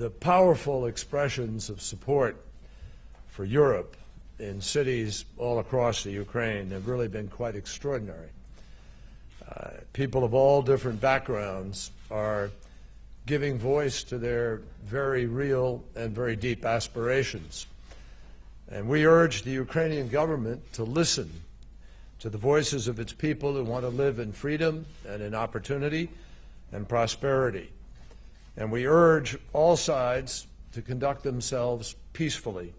the powerful expressions of support for Europe in cities all across the Ukraine have really been quite extraordinary. Uh, people of all different backgrounds are giving voice to their very real and very deep aspirations. And we urge the Ukrainian government to listen to the voices of its people who want to live in freedom and in opportunity and prosperity. And we urge all sides to conduct themselves peacefully